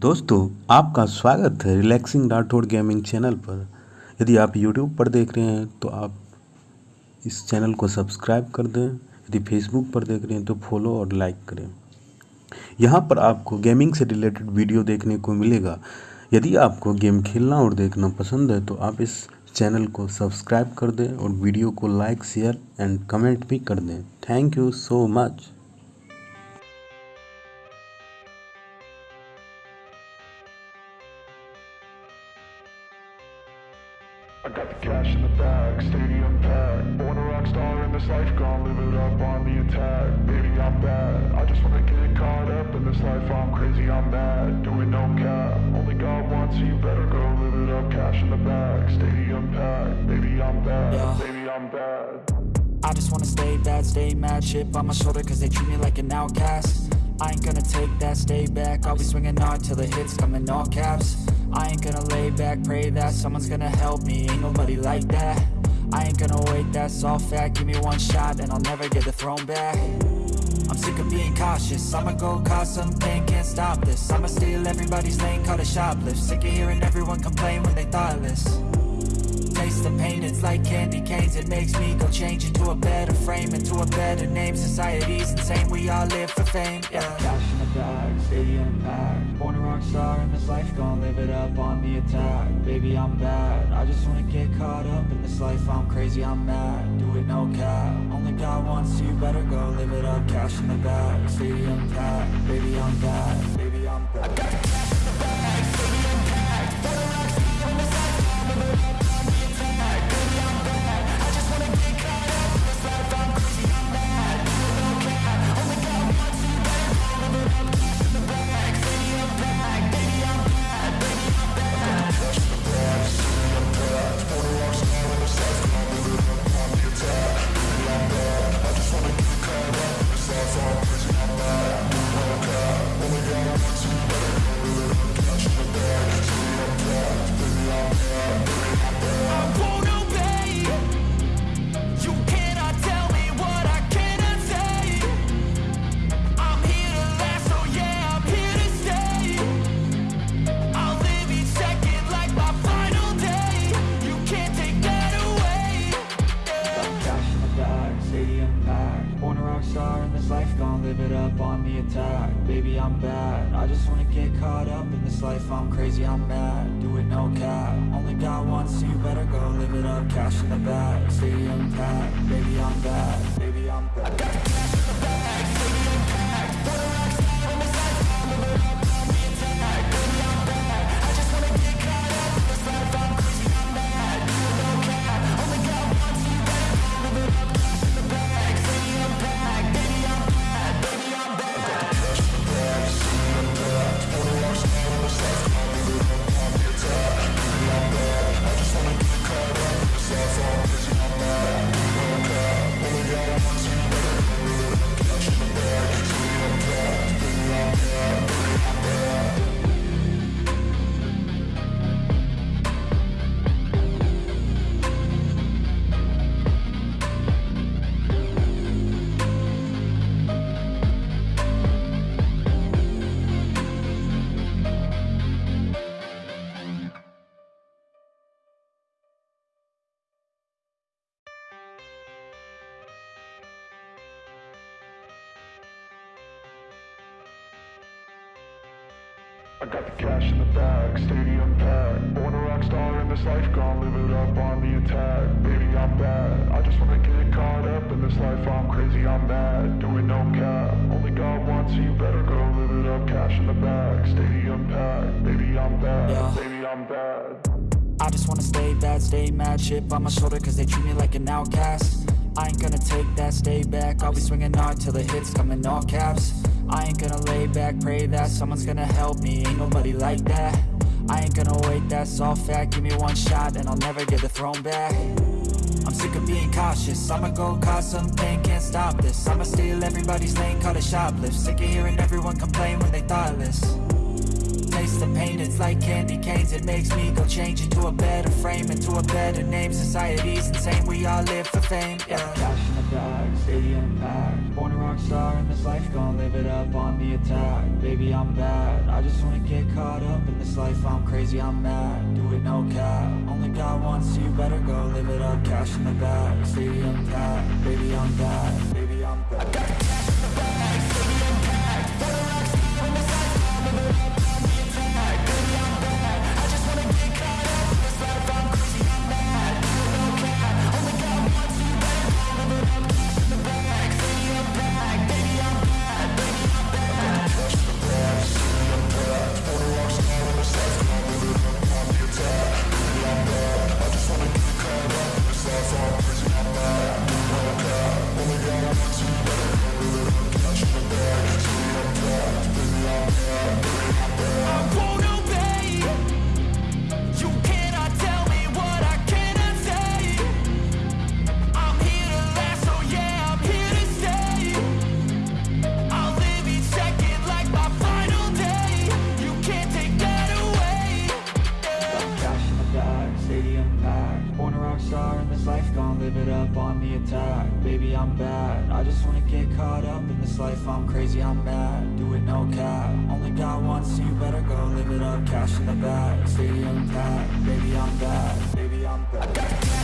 दोस्तों, आपका स्वागत है रिलैक्सिंग राठौड़ गेमिंग चैनल पर। यदि आप यूट्यूब पर देख रहे हैं तो आप इस चैनल को सब्सक्राइब कर दें। यदि फेसबुक पर देख रहे हैं तो फॉलो और लाइक करें। यहाँ पर आपको गेमिंग से रिलेटेड वीडियो देखने को मिलेगा। यदि आपको गेम खेलना और देखना पसंद है तो आप इस चैनल को सब्सक्राइब कर दें और वीडियो को लाइक शेयर एंड कमेंट भी कर दें। Thank you so much this life, gonna live it up on the attack. Baby, I'm bad. I just wanna get caught up in this life. I'm crazy, I'm mad. Doing no cap. Only God wants you better go live it up. Cash in the bag, stadium packed. Baby, I'm bad. Yeah. Baby, I'm bad. I just wanna stay bad, stay mad Chip on my shoulder cause they treat me like an outcast I ain't gonna take that, stay back I'll be swinging hard till the hits come in all caps I ain't gonna lay back, pray that someone's gonna help me Ain't nobody like that I ain't gonna wait, that's all fact Give me one shot and I'll never get the throne back. I'm sick of being cautious. I'ma go cause some pain, can't stop this. I'ma steal everybody's lane, call it shoplift. Sick of hearing everyone complain when they thoughtless. Taste the pain, it's like candy canes. It makes me go change into a better frame Into a better name, society's insane We all live for fame, yeah Bag, stadium packed. Born a rock star in this life, gonna live it up on the attack. Baby, I'm bad, I just wanna get caught up in this life. I'm crazy, I'm mad, do it no cap. Only God wants you, better go live it up Cash in the bag, stadium packed. Baby, I'm bad, baby, I'm bad rock star in this life, gonna live it up on the attack. Baby, I'm bad. I just wanna get caught up in this life. I'm crazy, I'm mad. Do it no cap. Only God wants you, better go live it up. Cash in the bag, stadium packed. Baby, I'm bad. Baby, I'm bad. I got the cash in the bag, stadium packed. Born a rock star in this life, gonna live it up on the attack. Baby, I'm bad. I just wanna get caught up in this life. I'm crazy, I'm mad. Doing no cap. Only God wants you, better go live it up. Cash in the bag, stadium packed. Baby, I'm bad. Yeah. Baby, I'm bad. I just wanna stay bad, stay mad Chip on my shoulder cause they treat me like an outcast I ain't gonna take that, stay back. I'll be swinging hard till the hits come in all caps. I ain't gonna lay back, pray that someone's gonna help me. Ain't nobody like that. I ain't gonna wait, that's all fact. Give me one shot and I'll never get the throne back. I'm sick of being cautious. I'ma go cause some pain, can't stop this. I'ma steal everybody's lane, call it shoplift. Sick of hearing everyone complain when they thoughtless taste the pain It's like candy canes. It makes me go change into a better frame Into a better name. Society's insane. We all live for fame. Yeah. Cash in the bag, stadium packed. Born a rock star in this life Gonna live it up on the attack. Baby, I'm bad. I just wanna get caught up in this life. I'm crazy, I'm mad. Do it no cap. Only God wants you. Better go live it up. Cash in the bag, stadium packed bad. I just wanna get caught up in this life. I'm crazy, I'm mad Do it no cap. Only got one, so you better go live it up. Cash in the bag, stadium packed. Baby, I'm back Baby, I'm back